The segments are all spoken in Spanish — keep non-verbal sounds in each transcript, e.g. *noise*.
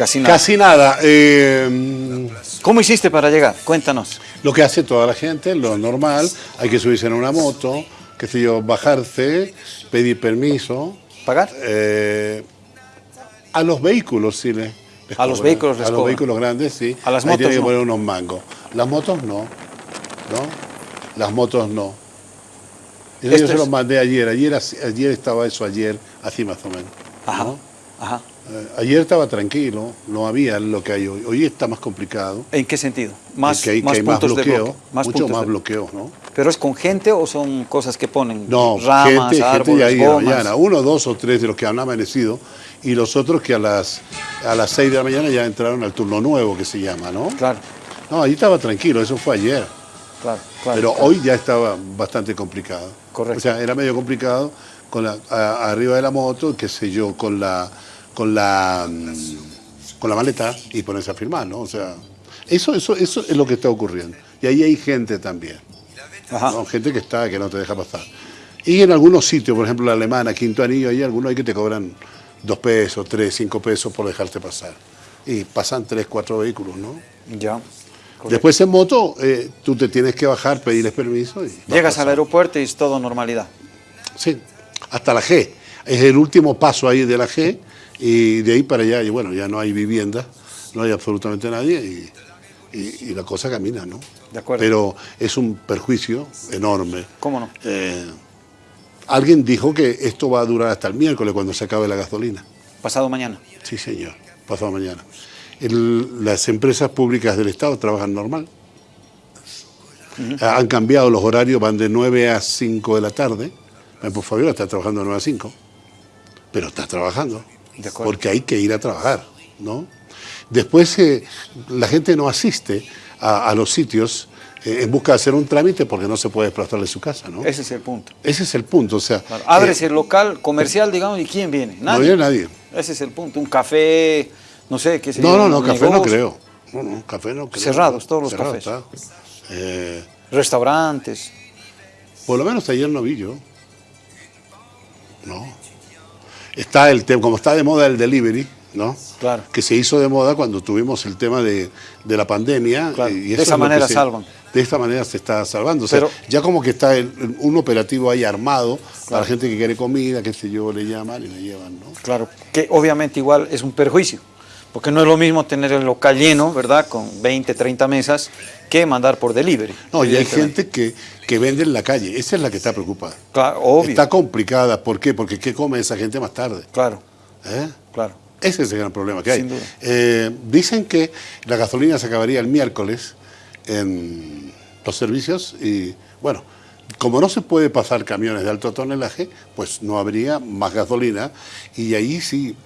Casi nada. Casi nada. Eh, ¿Cómo hiciste para llegar? Cuéntanos. lo que hace toda la gente, lo normal, hay que subirse en una moto, qué sé yo, bajarse, pedir permiso. ¿Pagar? Eh, a los vehículos sí le- les A los vehículos les A los vehículos grandes sí. A las Ahí motos tienen que no. poner unos mangos. Las motos no. ¿No? Las motos no. Yo se los mandé ayer. Ayer, ayer estaba eso, ayer, así más o menos. Ajá. ¿no? Ajá. Eh, ayer estaba tranquilo, no había lo que hay hoy. Hoy está más complicado. ¿En qué sentido? Más, que hay, más que hay más puntos de bloqueo, bloque. Más mucho puntos más de- bloqueo, ¿no? ¿Pero es con gente o son cosas que ponen? No, Ramas, gente, gente árboles, de ahí de gomas. mañana, uno, dos o tres de los que han amanecido y los otros que a las a las seis de la mañana ya entraron al turno nuevo que se llama, ¿no? Claro, No, ahí estaba tranquilo, eso fue ayer. claro, claro. Pero claro. hoy ya estaba bastante complicado. Correcto. O sea, era medio complicado con la, a- arriba de la moto, qué sé yo, con la con la mm, con la maleta y ponerse a firmar, ¿no? O sea, eso eso eso es lo que está ocurriendo. Y ahí hay gente también. Ajá. ¿no? Gente que está, que no te deja pasar. Y en algunos sitios, por ejemplo la alemana, Quinto Anillo, hay algunos ahí que te cobran dos pesos, tres, cinco pesos por dejarte pasar. Y pasan tres, cuatro vehículos, ¿no? Ya. Correcto. Después en moto, eh, tú te tienes que bajar, pedirles permiso y... Llegas al aeropuerto y es todo normalidad. Sí, hasta la G. Es el último paso ahí de la G y de ahí para allá, y bueno, ya no hay vivienda, no hay absolutamente nadie y, y- y la cosa camina, ¿no? De acuerdo. Pero es un perjuicio enorme. ¿Cómo no? Eh, alguien dijo que esto va a durar hasta el miércoles cuando se acabe la gasolina. Pasado mañana. Sí, señor, pasado mañana. El- las empresas públicas del Estado trabajan normal. Han cambiado los horarios, van de 9 a 5 de la tarde. Eh, Por favor, está trabajando de 9 a 5. Pero está trabajando. Porque hay que ir a trabajar, ¿no? Después eh, la gente no asiste a, a los sitios eh, en busca de hacer un trámite porque no se puede desplazar de su casa, ¿no? Ese es el punto. Ese es el punto, o sea... Claro. Abres eh, el local comercial, digamos, ¿y quién viene? no Nadie. viene nadie. Ese es el punto. Un café, no sé, qué sé No, no, no, café no creo. No, no, café no creo. Cerrados todos los Cerrado cafés. Restaurantes. por lo menos ayer no vi yo. No. Está el tema, como está de moda el delivery, ¿no? Claro. Que se hizo de moda cuando tuvimos el tema de, de la pandemia. Claro, eh, de esa es manera se- salvan. De esta manera se está salvando. O sea, Pero- ya como que está el- un operativo ahí armado para la gente que quiere comida, qué sé yo, le llaman y le llevan, ¿no? Claro, que obviamente igual es un perjuicio, porque no es lo mismo tener el local lleno, ¿verdad? Con 20, 30 mesas, que mandar por delivery. No, y hay gente que, que vende en la calle. Esa es la que está preocupada. Claro, obvio. Está complicada. ¿Por qué? Porque ¿qué come esa gente más tarde? Claro, ¿Eh? claro. Ese es el gran problema que hay. Sin duda. Eh, dicen que la gasolina se acabaría el miércoles en los servicios y, bueno, como no se puede pasar camiones de alto tonelaje, pues no habría más gasolina y ahí sí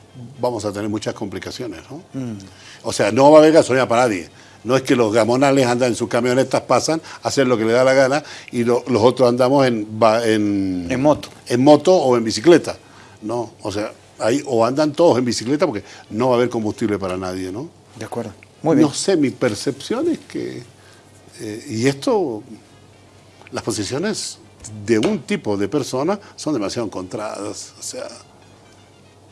vamos a tener muchas complicaciones, ¿no? Mm. O sea, no va a haber gasolina para nadie. No es que los gamonales andan en sus camionetas, pasan a hacer lo que le da la gana y lo- los otros andamos en, en, En moto. en moto o en bicicleta. No, o sea, ahí o andan todos en bicicleta porque no va a haber combustible para nadie, ¿no? De acuerdo. Muy bien. No sé, mi percepción es que, eh, y esto, las posiciones de un tipo de persona son demasiado encontradas. O sea,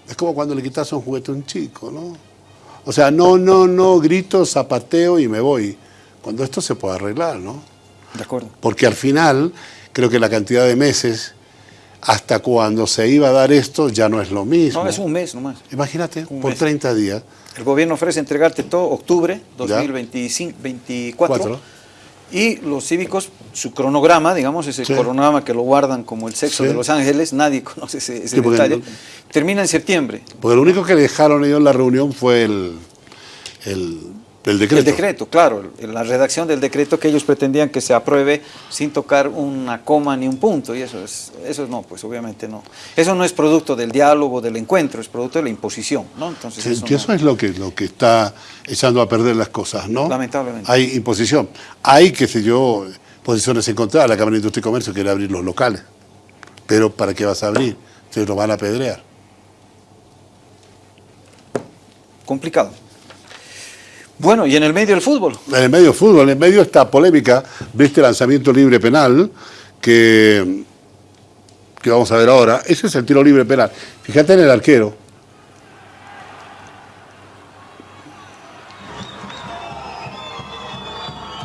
es como cuando le quitas un juguete a un chico, ¿no? O sea, no, no, no, grito, zapateo y me voy. Cuando esto se puede arreglar, ¿no? De acuerdo. Porque al final, creo que la cantidad de meses hasta cuando se iba a dar esto ya no es lo mismo. No, es un mes nomás. Imagínate, un por mes. 30 días. El gobierno ofrece entregarte todo octubre Ya. 2024 Cuatro. Y los cívicos, su cronograma, digamos, ese Sí. cronograma que lo guardan como el sexo Sí. de Los Ángeles, nadie *laughs* conoce ese, ese Sí, detalle, no- termina en septiembre. Porque lo único que dejaron ellos en la reunión fue el, el, el decreto. El decreto, claro, la redacción del decreto que ellos pretendían que se apruebe sin tocar una coma ni un punto, y eso es, eso no, pues obviamente no. Eso no es producto del diálogo, del encuentro, es producto de la imposición, ¿no? Entonces Sí, eso, que no- eso es lo que, lo que está echando a perder las cosas, ¿no? Lamentablemente. Hay imposición. Hay, qué sé yo, posiciones encontradas. La Cámara de Industria y Comercio quiere abrir los locales. Pero ¿para qué vas a abrir? Se lo van a pedrear. complicado. Bueno, ¿y en el medio del fútbol? En el medio del fútbol, en el medio esta polémica de este lanzamiento libre penal que, que vamos a ver ahora. Ese es el tiro libre penal. Fíjate en el arquero.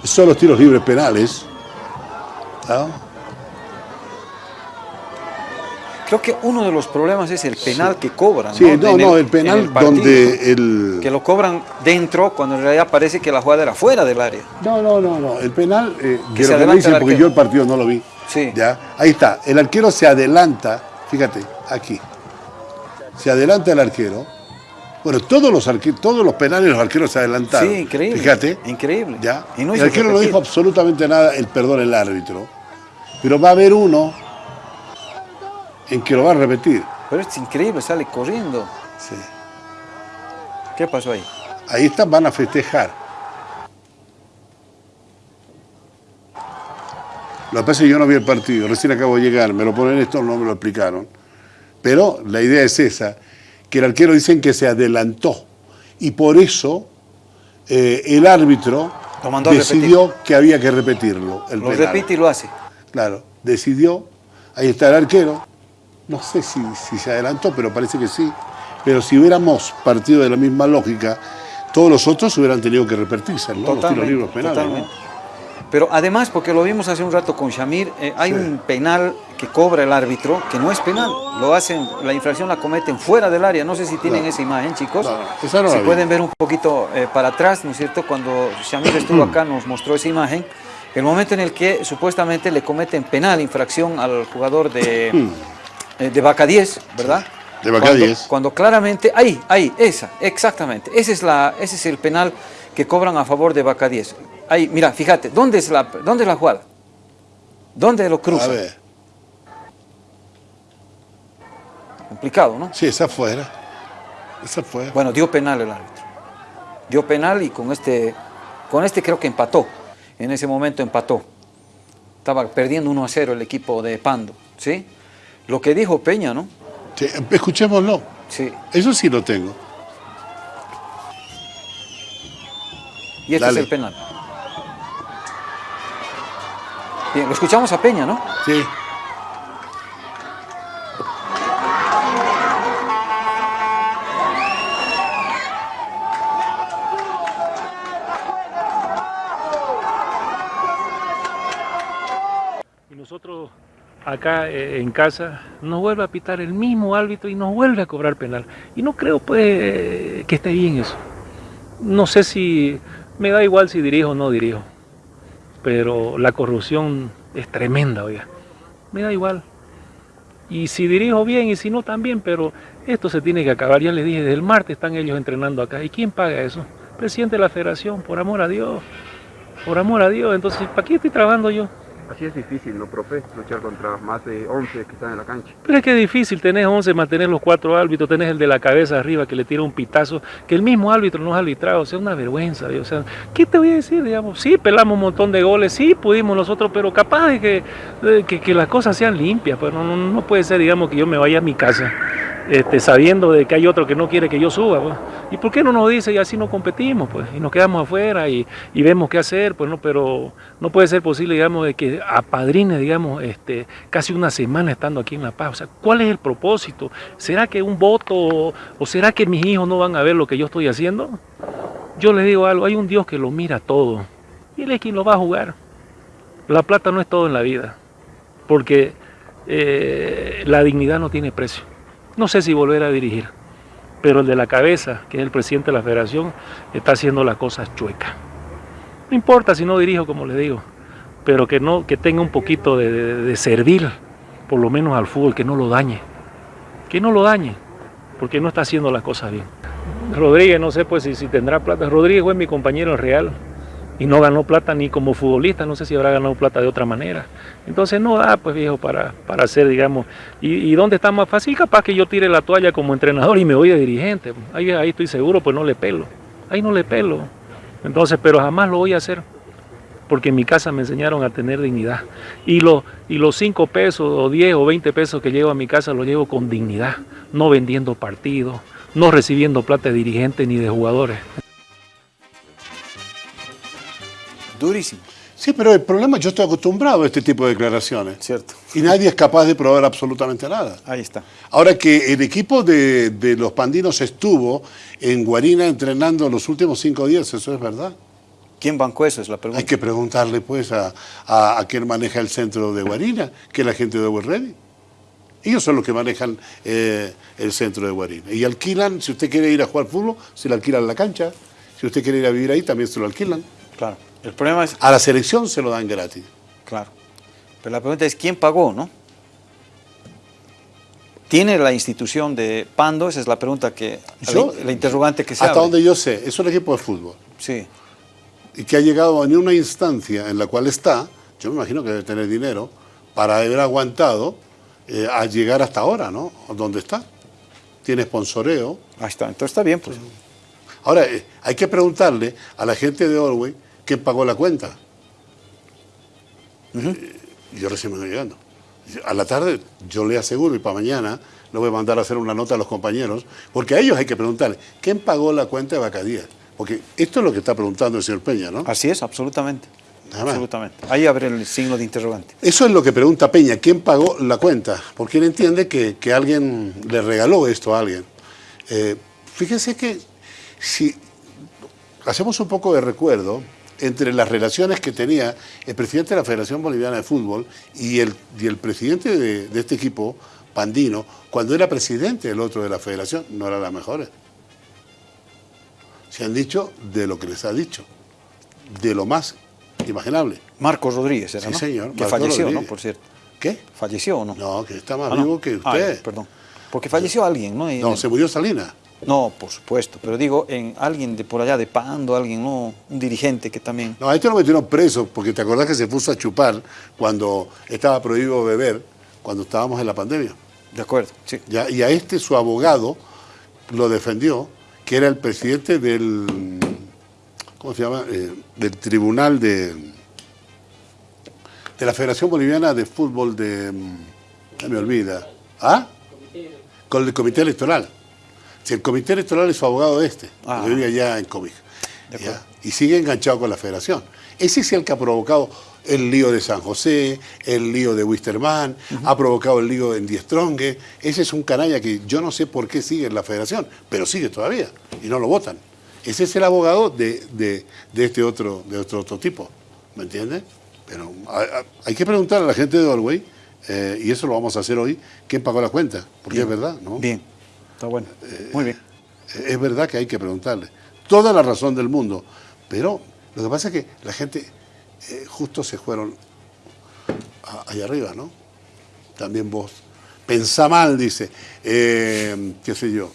Son los tiros libres penales. ¿no? Creo que uno de los problemas es el penal que cobran. Sí, no, no, el, penal donde el... Que lo cobran dentro cuando en realidad parece que la jugada era fuera del área. No, no, no, no. el penal, eh, que lo que me dicen, porque yo el partido no lo vi. Sí. ¿ya? Ahí está, el arquero se adelanta, fíjate, aquí. Se adelanta el arquero. Bueno, todos los, todos los penales los arqueros se adelantaron. Sí, increíble. Fíjate. Increíble. ¿ya? el arquero no dijo absolutamente nada, el perdón el árbitro. Pero va a haber uno en que lo va a repetir. Pero es increíble, sale corriendo. Sí. ¿Qué pasó ahí? Ahí están, van a festejar. Lo que pasa es que yo no vi el partido, recién acabo de llegar, me lo ponen esto, no me lo explicaron. Pero la idea es esa, que el arquero dicen que se adelantó y por eso eh, el árbitro decidió que había que repetirlo. El lo repite y lo hace. Claro, decidió, ahí está el arquero, no sé si, se adelantó, pero parece que sí. Pero si hubiéramos partido de la misma lógica, todos los otros hubieran tenido que repetirse, ¿no? los tiros libros penales. Pero además, porque lo vimos hace un rato con Shamir, eh, hay un penal que cobra el árbitro que no es penal. Lo hacen, la infracción la cometen fuera del área. No sé si tienen esa imagen, chicos. si pueden ver un poquito eh, para atrás, ¿no es cierto? Cuando Shamir estuvo acá nos mostró esa imagen. El momento en el que supuestamente le cometen penal, infracción al jugador de... Eh, de Vaca 10, ¿verdad? De Vaca 10. Cuando claramente, ahí, ahí, esa, exactamente. Ese es, la, ese es el penal que cobran a favor de Vaca 10. Ahí, mira, fíjate, ¿dónde es la, dónde es la jugada? ¿Dónde lo cruza? A ver. Complicado, ¿no? Sí, esa afuera. Esa afuera. Bueno, dio penal el árbitro. Dio penal y con este, con este creo que empató. En ese momento empató. Estaba perdiendo 1 a 0 el equipo de Pando, ¿sí? Lo que dijo Peña, ¿no? Sí, escuchémoslo. Sí. Eso sí lo tengo. Y este es el penal. Bien, lo escuchamos a Peña, ¿no? Sí. Eh, en casa, nos vuelve a pitar el mismo árbitro y nos vuelve a cobrar penal. Y no creo pues que esté bien eso. No sé si, me da igual si dirijo o no dirijo, pero la corrupción es tremenda, oiga. Me da igual. Y si dirijo bien y si no también, pero esto se tiene que acabar. Ya les dije, desde el martes están ellos entrenando acá. ¿Y quién paga eso? Presidente de la federación, por amor a Dios. Por amor a Dios. Entonces, ¿para qué estoy trabajando yo? Así es difícil, ¿no, profe? Luchar contra más de 11 que están en la cancha. Pero es que es difícil, tenés 11, mantener los cuatro árbitros, tenés el de la cabeza arriba que le tira un pitazo, que el mismo árbitro nos ha arbitrado, o sea, una vergüenza, o sea, ¿qué te voy a decir, digamos? Sí, pelamos un montón de goles, sí, pudimos nosotros, pero capaz de que, que, las cosas sean limpias, pues no, no, no puede ser, digamos, que yo me vaya a mi casa este, sabiendo de que hay otro que no quiere que yo suba. Pues. ¿Y por qué no nos dice y así no competimos? Pues? Y nos quedamos afuera y, vemos qué hacer, pues no, pero no puede ser posible, digamos, de que apadrine, digamos, este, casi una semana estando aquí en La Paz. O sea, ¿cuál es el propósito? ¿Será que un voto o será que mis hijos no van a ver lo que yo estoy haciendo? Yo les digo algo, hay un Dios que lo mira todo y Él es quien lo va a jugar. La plata no es todo en la vida, porque eh, la dignidad no tiene precio. No sé si volver a dirigir, pero el de la cabeza, que es el presidente de la federación, está haciendo las cosas chuecas. No importa si no dirijo, como le digo, pero que, no, que tenga un poquito de, servir, por lo menos al fútbol, que no lo dañe. Que no lo dañe, porque no está haciendo las cosas bien. Rodríguez, no sé pues si, si tendrá plata. Rodríguez fue mi compañero en Real y no ganó plata ni como futbolista, no sé si habrá ganado plata de otra manera. Entonces no da, pues viejo, para, para hacer, digamos, y, dónde está más fácil, capaz que yo tire la toalla como entrenador y me voy de dirigente, ahí, ahí estoy seguro, pues no le pelo, ahí no le pelo. Entonces, pero jamás lo voy a hacer, porque en mi casa me enseñaron a tener dignidad. Y, lo, y los 5 pesos o 10 o 20 pesos que llevo a mi casa los llevo con dignidad, no vendiendo partidos, no recibiendo plata de dirigente ni de jugadores. Durísimo. Sí, pero el problema es que yo estoy acostumbrado a este tipo de declaraciones. Cierto. Y nadie es capaz de probar absolutamente nada. Ahí está. Ahora que el equipo de, los pandinos estuvo en Guarina entrenando los últimos cinco días, ¿eso es verdad? ¿Quién bancó eso? Es la pregunta. Hay que preguntarle pues a, a, a quien maneja el centro de Guarina, que es la gente de Ready. Ellos son los que manejan eh, el centro de Guarina. Y alquilan, si usted quiere ir a jugar fútbol, se le alquilan la cancha. Si usted quiere ir a vivir ahí, también se lo alquilan. Claro. El problema es, A la selección se lo dan gratis. claro. Pero la pregunta es, ¿quién pagó, no? ¿Tiene la institución de Pando? Esa es la pregunta que, Yo- la, interrogante que se Hasta abre. donde yo sé, es un equipo de fútbol. Sí, Y que ha llegado en una instancia en la cual está, yo me imagino que debe tener dinero, para haber aguantado eh, a llegar hasta ahora, ¿no? Donde está. Tiene sponsoreo. ahí está. Entonces está bien, pues. Ahora, eh, hay que preguntarle a la gente de Orway quién pagó la cuenta. Eh, yo recién me voy llegando. A la tarde, yo le aseguro, y para mañana le voy a mandar a hacer una nota a los compañeros, porque a ellos hay que preguntarle, ¿quién pagó la cuenta de Bacadías? Porque esto es lo que está preguntando el señor Peña, ¿no? Así es, absolutamente. Absolutamente. Ahí abre el signo de interrogante. Eso es lo que pregunta Peña, ¿quién pagó la cuenta? Porque él entiende que, que alguien le regaló esto a alguien. Eh, fíjense que si hacemos un poco de recuerdo entre las relaciones que tenía el presidente de la Federación Boliviana de Fútbol y el, y el presidente de, de este equipo, Pandino, cuando era presidente del otro de la federación, no eran las mejores. Se han dicho de lo que les ha dicho, de lo más imaginable. Marcos Rodríguez era, Sí, ¿no? señor, Que Marcos falleció, ¿no? Por cierto. ¿Qué? ¿Falleció o no? No, que está más Ah, no. vivo que Ah, usted. perdón. Porque falleció alguien, ¿no? No, se murió Salinas. No, por supuesto. Pero digo, en alguien de por allá de Pando, alguien, ¿no? Un dirigente que también... No, a este lo metieron preso porque te acordás que se puso a chupar cuando estaba prohibido beber, cuando estábamos en la pandemia. De acuerdo, sí. Ya, y a este su abogado lo defendió, que era el presidente del, ¿cómo se llama? Eh, del tribunal de, de la Federación Boliviana de Fútbol de, mm, ya me olvida, ¿ah? Con el comité electoral. Si el comité electoral es su abogado de este, Ah. que vive allá en Ya, acuerdo. Y sigue enganchado con la federación. Ese es el que ha provocado el lío de San José, el lío de Wisterman, ha provocado el lío en Diestrongue. Ese es un canalla que yo no sé por qué sigue en la federación, pero sigue todavía y no lo votan. Ese es el abogado de, de- de este otro, de otro, otro tipo, ¿me entiendes? Pero hay que preguntar a la gente de Orway, eh, y eso lo vamos a hacer hoy, quién pagó la cuenta, porque es verdad, ¿no? Bien. Está bueno. Muy bien. Es verdad que hay que preguntarle. Toda la razón del mundo. Pero lo que pasa es que la gente eh, justo se fueron a- allá arriba, ¿no? También vos. Pensá mal, dice. Eh, qué sé yo.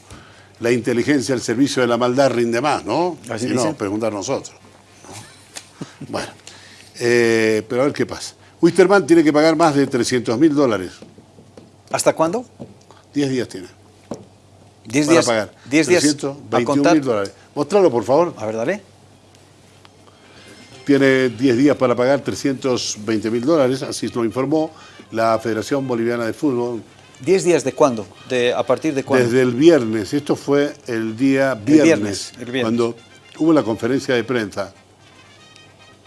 La inteligencia al servicio de la maldad rinde más, ¿no? Así Y no, dicen. preguntar nosotros. ¿no? Bueno. Eh, pero a ver qué pasa. Wisterman tiene que pagar más de 300 mil dólares. ¿Hasta cuándo? 10 días tiene. 10 para días. pagar. 10 días. a 321 contar. mil dólares. Mostralo, por favor. A ver, dale. Tiene 10 días para pagar 320 mil dólares, así lo informó la Federación Boliviana de Fútbol. ¿10 días de cuándo? De, ¿A partir de cuándo? Desde el viernes, esto fue el día viernes, viernes, el viernes. cuando hubo la conferencia de prensa,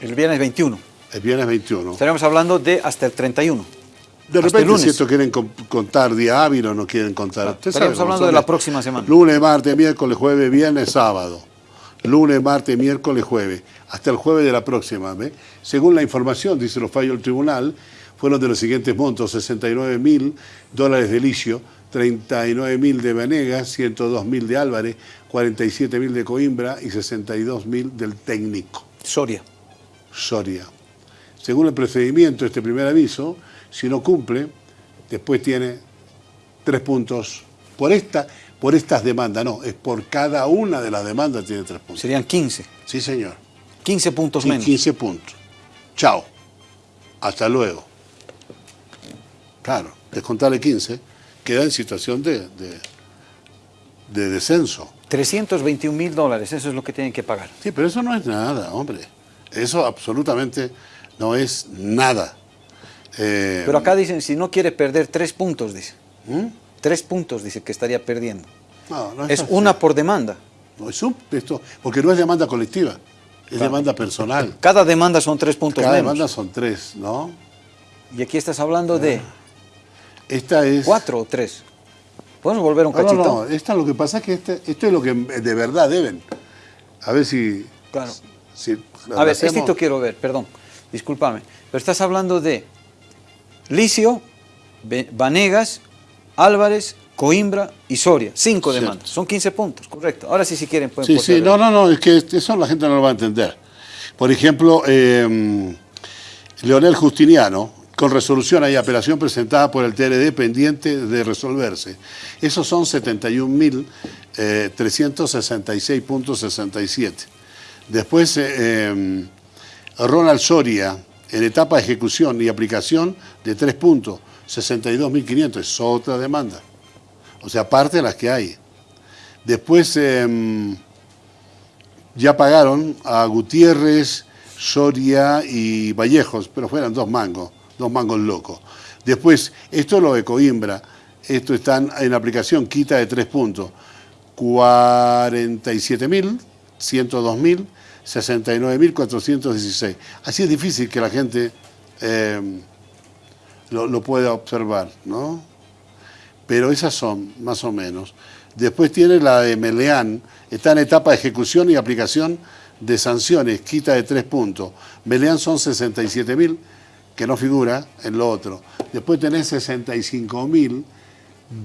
El viernes 21. el viernes 21. Estaríamos hablando de hasta el 31. De repente, lunes. si esto quieren con- contar día hábil o no quieren contar. Sabe cómo hablando de la próxima semana. Lunes, martes, miércoles, jueves, viernes, sábado. Lunes, martes, miércoles, jueves. Hasta el jueves de la próxima. ¿ve? Según la información, dice los fallos del tribunal, fueron de los siguientes montos: 69 mil dólares de Licio, 39 mil de Venegas, 102 mil de Álvarez, 47 mil de Coimbra y 62 mil del técnico. Soria. Soria. Según el procedimiento, este primer aviso, si no cumple, después tiene tres puntos. Por, esta, por estas demandas, no, es por cada una de las demandas tiene tres puntos. Serían 15. Sí, señor. 15 puntos menos. 15 puntos. Chao. Hasta luego. Claro, descontarle 15, queda en situación de, de, de descenso. 321 mil dólares, eso es lo que tienen que pagar. Sí, pero eso no es nada, hombre. Eso absolutamente no es nada. Eh, Pero acá dicen, si no quiere perder tres puntos, dice. ¿Mm? Tres puntos, dice, que estaría perdiendo. No, no Es una por demanda. No, es un- esto, porque no es demanda colectiva, es demanda personal. Cada demanda son tres puntos Cada menos. demanda son tres, ¿no? Y aquí estás hablando de Esta es... cuatro o tres. ¿Podemos volver un No, no, cachito? no, esta lo que pasa es que este- esto es lo que de verdad deben. A ver si... Claro. Si A ver, hacemos- esto quiero ver, perdón, discúlpame, pero estás hablando de Licio, Vanegas, Álvarez, Coimbra y Soria, cinco Cierto. demandas, son 15 puntos, correcto. Ahora sí, si quieren pueden Sí, sí, no, no, no, es que eso la gente no lo va a entender. Por ejemplo, eh, Leonel Justiniano, con resolución hay apelación presentada por el TRD pendiente de resolverse. Esos son eh, 71.366.67. Después, eh, eh, Ronald Soria, en etapa de ejecución y aplicación de 3 puntos, 62.500, es otra demanda. O sea, aparte de las que hay. Después, eh, ya pagaron a Gutiérrez, Soria y Vallejos, pero fueran dos mangos, dos mangos locos. Después, esto es lo de Coimbra, esto está en aplicación, quita de tres puntos. 47.000, 102.000, 69.416. Así es difícil que la gente eh, lo, lo pueda observar, ¿no? Pero esas son, más o menos. Después tiene la de Meleán, está en etapa de ejecución y aplicación de sanciones, quita de tres puntos. Meleán son 67.000, que no figura en lo otro. Después tenés 65.000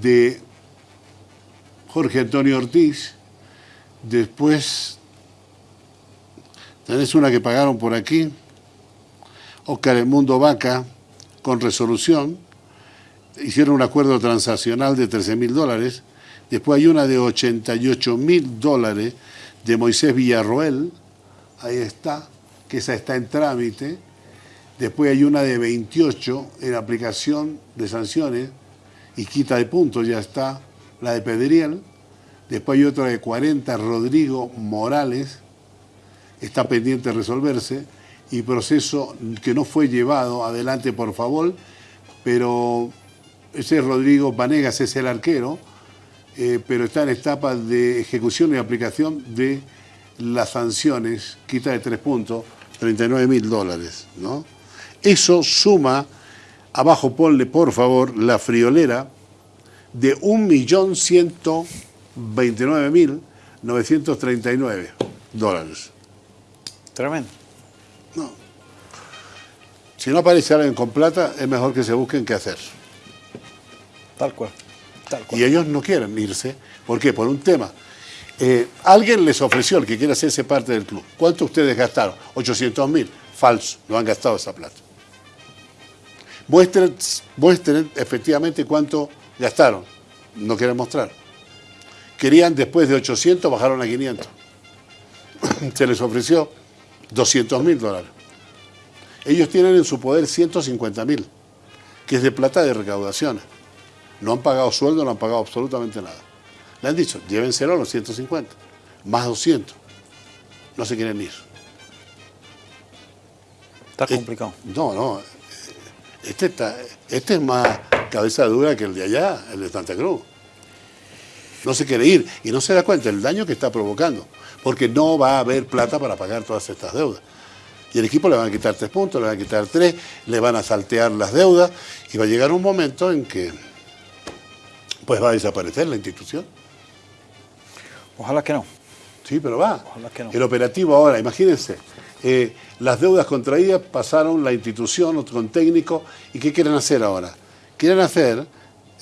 de Jorge Antonio Ortiz. Después tenés una que pagaron por aquí, Oscar El Mundo Vaca, con resolución. Hicieron un acuerdo transaccional de 13 mil dólares. Después hay una de 88 mil dólares de Moisés Villarroel. Ahí está, que esa está en trámite. Después hay una de 28 en aplicación de sanciones y quita de puntos, ya está la de Pedriel. Después hay otra de 40, Rodrigo Morales, está pendiente de resolverse. Y proceso que no fue llevado adelante por favor, pero ese es Rodrigo Vanegas, es el arquero, eh, pero está en etapa de ejecución y aplicación de las sanciones, quita de tres puntos, 39 mil dólares. ¿no? Eso suma, abajo ponle por favor la friolera de 1.129.939 dólares. Tremendo. No. Si no aparece alguien con plata, es mejor que se busquen qué hacer. Tal cual. Tal cual. Y ellos no quieren irse. ¿Por qué? Por un tema. Eh, alguien les ofreció, el que quiera hacerse parte del club. ¿Cuánto ustedes gastaron? 800 mil. Falso, no han gastado esa plata. Muestren, muestren efectivamente cuánto gastaron. No quieren mostrar. Querían después de 800, bajaron a 500. *coughs* Se les ofreció 200 mil dólares. Ellos tienen en su poder 150 mil, que es de plata de recaudaciones. No han pagado sueldo, no han pagado absolutamente nada. Le han dicho, llévenselo a los 150, más 200. No se quieren ir. Está Eh, complicado. No, no. Este, está, este es más cabeza dura que el de allá, el de Santa Cruz. No se quiere ir y no se da cuenta del daño que está provocando, porque no va a haber plata para pagar todas estas deudas. Y el equipo le van a quitar tres puntos, le van a quitar tres, le van a saltear las deudas y va a llegar un momento en que pues va a desaparecer la institución. Ojalá que no. Sí, pero va. Ojalá que no. El operativo ahora, imagínense, eh, las deudas contraídas pasaron la institución con técnico y ¿qué quieren hacer ahora? Quieren hacer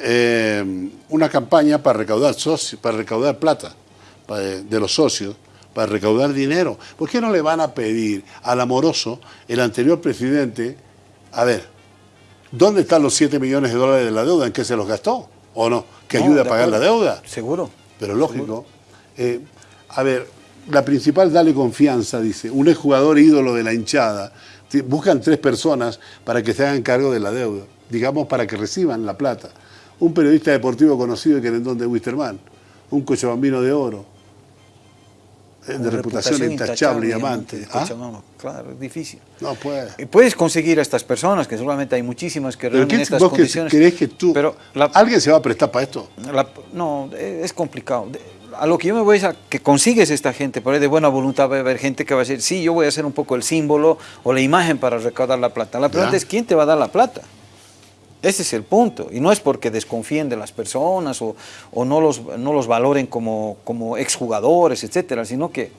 eh, una campaña para recaudar socios, para recaudar plata para- de los socios, para recaudar dinero. ¿Por qué no le van a pedir al amoroso, el anterior presidente, a ver, ¿dónde están los 7 millones de dólares de la deuda? ¿En qué se los gastó? ¿O no? ¿Que No, ayude a pagar la deuda? Seguro. Pero lógico. Eh, a ver, la principal, dale confianza, dice. Un exjugador ídolo de la hinchada. Buscan tres personas para que se hagan cargo de la deuda. Digamos, para que reciban la plata. Un periodista deportivo conocido de Querendón de Wisterman. Un cochabambino de oro. eh, de reputación, intachable y amante. ¿Ah? Claro, es difícil. No puede. Puedes conseguir a estas personas, que seguramente hay muchísimas que ¿Pero reúnen estas vos que condiciones. crees que tú... Pero la- ¿Alguien se va a prestar para esto? La- no, eh, es complicado. A lo que yo me voy es a que consigues esta gente, por ahí de buena voluntad va a haber gente que va a decir, sí, yo voy a hacer un poco el símbolo o la imagen para recaudar la plata. La pregunta es, ¿quién te va a dar la plata? Ese es el punto. Y no es porque desconfíen de las personas o, o no, los, no los valoren como, como exjugadores, etcétera, sino que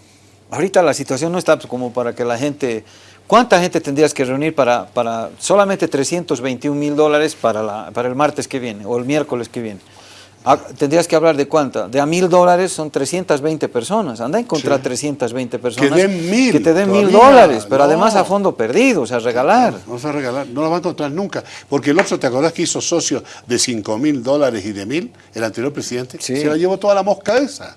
Ahorita la situación no está pues, como para que la gente... ¿Cuánta gente tendrías que reunir para, para solamente 321 mil dólares para, la- para el martes que viene o el miércoles que viene? Ah, tendrías que hablar de cuánta. De a mil dólares son 320 personas. Anda a encontrar Sí. 320 personas. den mil Que te den mil dólares, pero no. además a fondo perdido, o sea, regalar. No vas a regalar, no lo va a encontrar nunca. Porque el otro, ¿te acordás que hizo socio de 5 mil dólares y de mil? El anterior presidente. Sí. Se la llevó toda la mosca esa.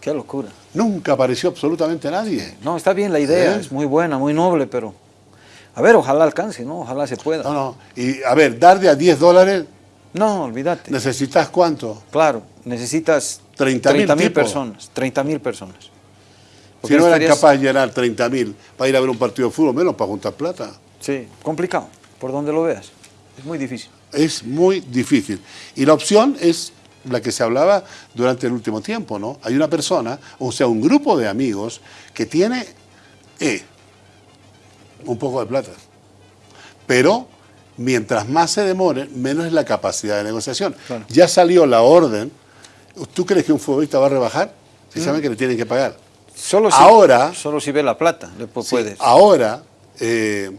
Qué locura. Nunca apareció absolutamente nadie. No, está bien la idea, ¿Eh? es muy buena, muy noble, pero... A ver, ojalá alcance, ¿no? Ojalá se pueda. No, no. Y a ver, dar de a 10 dólares, No, olvídate. ¿necesitas cuánto? Claro, necesitas 30.000 mil personas, 30 mil personas. Si no eran estarías- capaces de llenar 30 mil para ir a ver un partido de fútbol, menos para juntar plata. Sí, complicado, por donde lo veas. Es muy difícil. Es muy difícil. Y la opción es la que se hablaba durante el último tiempo, ¿no? Hay una persona, o sea, un grupo de amigos que tiene eh, un poco de plata. Pero mientras más se demore, menos es la capacidad de negociación. Claro. Ya salió la orden. ¿Tú crees que un futbolista va a rebajar? Si saben que le tienen que pagar. Solo si, Ahora- Solo si ve la plata, le pu- Sí, puedes. Ahora, eh,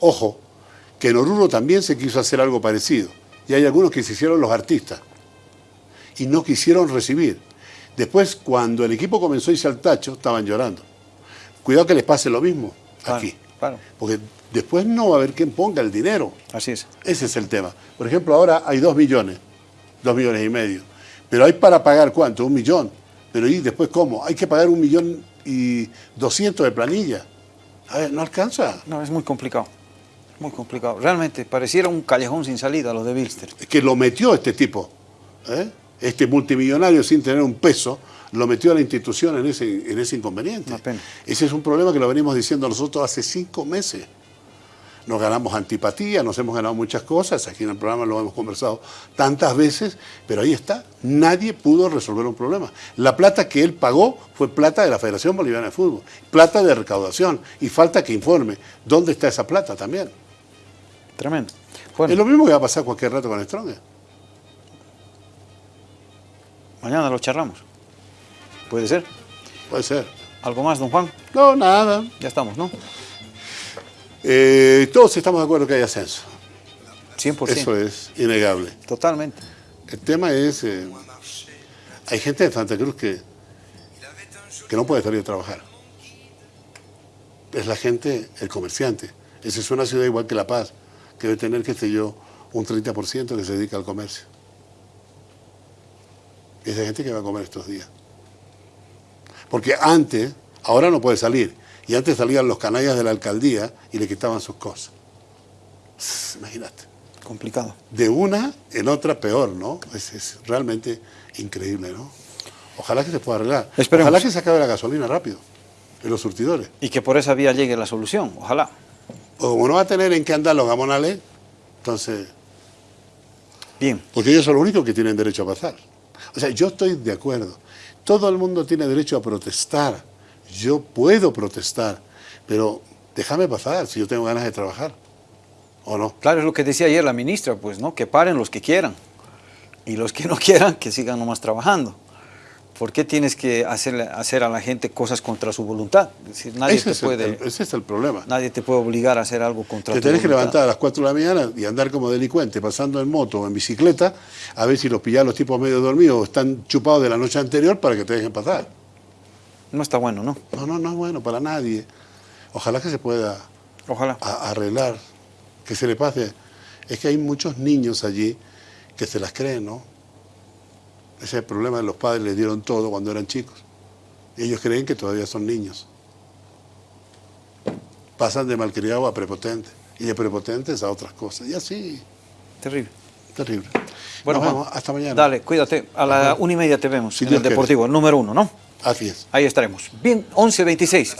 ojo, que en Oruro también se quiso hacer algo parecido. Y hay algunos que se hicieron los artistas y no quisieron recibir. Después, cuando el equipo comenzó a irse al tacho, estaban llorando. Cuidado que les pase lo mismo Claro, aquí. Claro. Porque después no va a haber quien ponga el dinero. Así es. Ese es el tema. Por ejemplo, ahora hay dos millones, dos millones y medio. Pero hay para pagar cuánto? Un millón. Pero ¿y después cómo? Hay que pagar un millón y doscientos de planilla. A ver, no alcanza. No, es muy complicado. Muy complicado. Realmente, pareciera un callejón sin salida lo de Bilster. Es que lo metió este tipo. ¿eh? Este multimillonario sin tener un peso, lo metió a la institución en ese, en ese inconveniente. Ese es un problema que lo venimos diciendo nosotros hace cinco meses. Nos ganamos antipatía, nos hemos ganado muchas cosas, aquí en el programa lo hemos conversado tantas veces, pero ahí está, nadie pudo resolver un problema. La plata que él pagó fue plata de la Federación Boliviana de Fútbol, plata de recaudación, y falta que informe dónde está esa plata también. Tremendo. Bueno, Es lo mismo que va a pasar cualquier rato con Strong. Mañana lo charlamos. Puede ser. Puede ser. ¿Algo más, don Juan? No, nada. Ya estamos, ¿no? Eh, todos estamos de acuerdo que hay ascenso. 100%. Eso es innegable. Totalmente. El tema es, eh, hay gente de Santa Cruz que, que no puede salir a trabajar. Es la gente, el comerciante. Esa es una ciudad igual que La Paz, que debe tener, qué sé yo, un 30% que se dedica al comercio. Esa gente que va a comer estos días. Porque antes, ahora no puede salir, y antes salían los canallas de la alcaldía y le quitaban sus cosas. Imagínate Complicado. de una en otra peor, ¿no? Es, es realmente increíble, ¿no? Ojalá que se pueda arreglar. Esperemos. Ojalá que se acabe la gasolina rápido en los surtidores. Y que por esa vía llegue la solución. Ojalá. O como no va a tener en qué andar los gamonales, entonces, Bien. porque ellos son los únicos que tienen derecho a pasar. O sea, yo estoy de acuerdo. Todo el mundo tiene derecho a protestar. Yo puedo protestar, pero déjame pasar si yo tengo ganas de trabajar. ¿O no? Claro, es lo que decía ayer la ministra, pues, ¿no? Que paren los que quieran. Y los que no *laughs* quieran, que sigan nomás trabajando. ¿Por qué tienes que hacerle, hacer a la gente cosas contra su voluntad? Es decir, nadie, ese, te es puede, el- ese es el problema. nadie te puede obligar a hacer algo contra Te tu tenés que voluntad. levantar a las 4 de la mañana y andar como delincuente, pasando en moto o en bicicleta, a ver si los pillás los tipos medio dormidos o están chupados de la noche anterior para que te dejen pasar. No está bueno, ¿no? No, no, no es bueno para nadie. Ojalá que se pueda Ojalá. a- arreglar, que se le pase. Es que hay muchos niños allí que se las creen, ¿no? Ese es el problema de los padres, les dieron todo cuando eran chicos. Ellos creen que todavía son niños. Pasan de malcriado a prepotente y de prepotentes a otras cosas. Y así, Terrible. terrible. Bueno, Nos Juan, vemos. Hasta mañana. Dale, cuídate. A la Ajá. una y media te vemos Si en Dios el. Deportivo, número uno, ¿no? Así es. Ahí estaremos. Bien, 11.26.